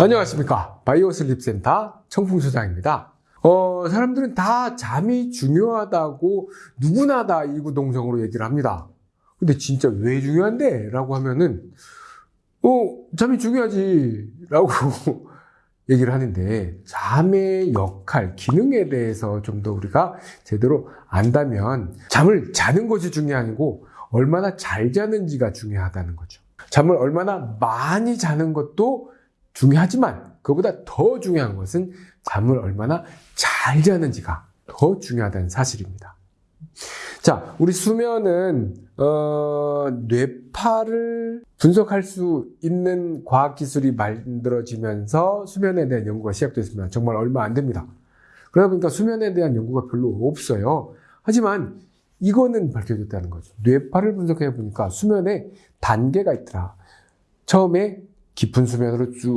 안녕하십니까. 바이오 슬립센터 청풍소장입니다. 어, 사람들은 다 잠이 중요하다고 누구나 다 이구동성으로 얘기를 합니다. 근데 진짜 왜 중요한데? 라고 하면은, 어, 잠이 중요하지. 라고 얘기를 하는데, 잠의 역할, 기능에 대해서 좀 더 우리가 제대로 안다면, 잠을 자는 것이 중요하고, 얼마나 잘 자는지가 중요하다는 거죠. 잠을 얼마나 많이 자는 것도 중요하지만 그보다 더 중요한 것은 잠을 얼마나 잘 자는지가 더 중요하다는 사실입니다. 자, 우리 수면은 어, 뇌파를 분석할 수 있는 과학 기술이 만들어지면서 수면에 대한 연구가 시작됐습니다. 정말 얼마 안 됩니다. 그러다 보니까 수면에 대한 연구가 별로 없어요. 하지만 이거는 밝혀졌다는 거죠. 뇌파를 분석해 보니까 수면에 단계가 있더라. 처음에 깊은 수면으로 쭉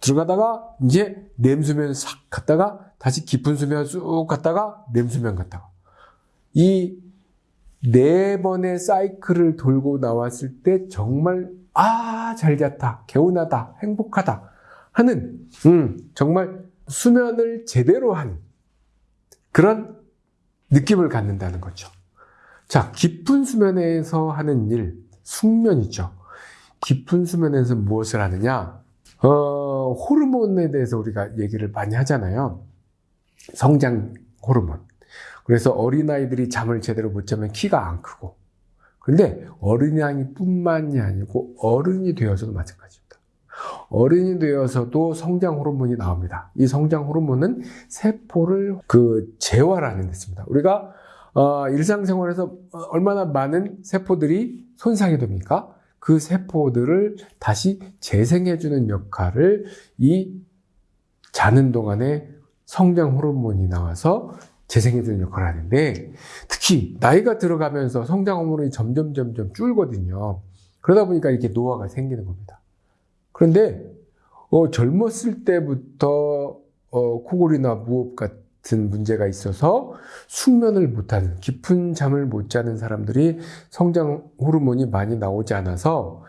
들어가다가 이제 냄수면 싹 갔다가 다시 깊은 수면 쭉 갔다가 냄수면 갔다가 이 네 번의 사이클을 돌고 나왔을 때 정말 아 잘 잤다 개운하다 행복하다 하는 음, 정말 수면을 제대로 한 그런 느낌을 갖는다는 거죠. 자 깊은 수면에서 하는 일 숙면이죠. 깊은 수면에서 무엇을 하느냐? 어, 호르몬에 대해서 우리가 얘기를 많이 하잖아요. 성장 호르몬. 그래서 어린아이들이 잠을 제대로 못 자면 키가 안 크고. 근데 어린아이 뿐만이 아니고 어른이 되어서도 마찬가지입니다. 어른이 되어서도 성장 호르몬이 나옵니다. 이 성장 호르몬은 세포를 그 재활하는 데 있습니다. 우리가 어, 일상생활에서 얼마나 많은 세포들이 손상이 됩니까? 그 세포들을 다시 재생해주는 역할을 이 자는 동안에 성장 호르몬이 나와서 재생해주는 역할을 하는데 특히 나이가 들어가면서 성장 호르몬이 점점 점점 줄거든요. 그러다 보니까 이렇게 노화가 생기는 겁니다. 그런데 어, 젊었을 때부터 어, 코골이나 무호흡 같은 같은 문제가 있어서 숙면을 못하는 깊은 잠을 못 자는 사람들이 성장 호르몬이 많이 나오지 않아서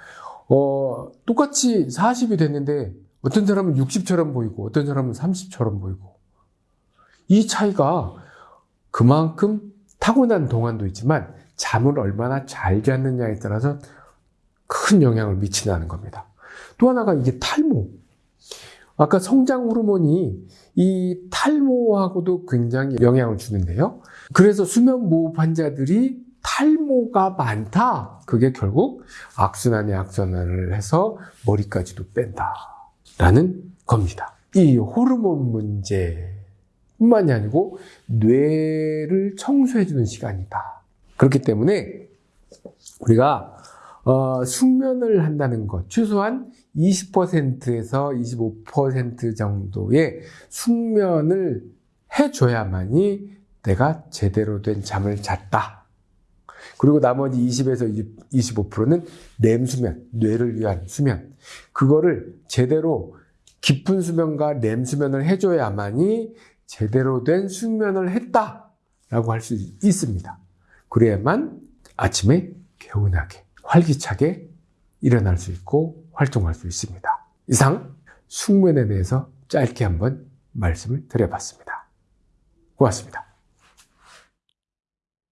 어, 똑같이 40이 됐는데 어떤 사람은 60처럼 보이고 어떤 사람은 30처럼 보이고 이 차이가 그만큼 타고난 동안도 있지만 잠을 얼마나 잘 잤느냐에 따라서 큰 영향을 미친다는 겁니다. 또 하나가 이게 탈모. 아까 성장 호르몬이 이 탈모하고도 굉장히 영향을 주는데요. 그래서 수면 무호흡 환자들이 탈모가 많다. 그게 결국 악순환에 악순환을 해서 머리까지도 뺀다. 라는 겁니다. 이 호르몬 문제 뿐만이 아니고 뇌를 청소해주는 시간이다. 그렇기 때문에 우리가 어, 숙면을 한다는 것, 최소한 20%에서 25% 정도의 숙면을 해줘야만이 내가 제대로 된 잠을 잤다. 그리고 나머지 20에서 25%는 렘수면, 뇌를 위한 수면. 그거를 제대로 깊은 수면과 렘수면을 해줘야만이 제대로 된 숙면을 했다라고 할 수 있습니다. 그래야만 아침에 개운하게 활기차게 일어날 수 있고 활동할 수 있습니다. 이상 숙면에 대해서 짧게 한번 말씀을 드려봤습니다. 고맙습니다.